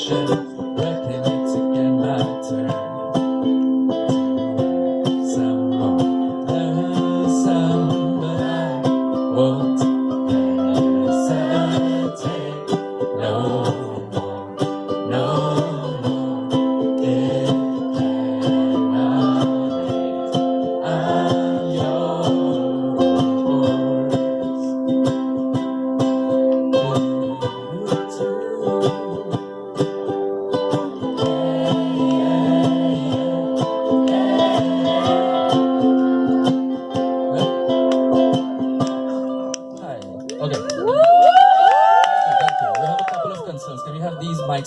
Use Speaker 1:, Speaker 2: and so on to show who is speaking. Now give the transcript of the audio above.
Speaker 1: Shut Okay. Woo! Thank you, thank you. We have a couple of concerns. Can we have these mics?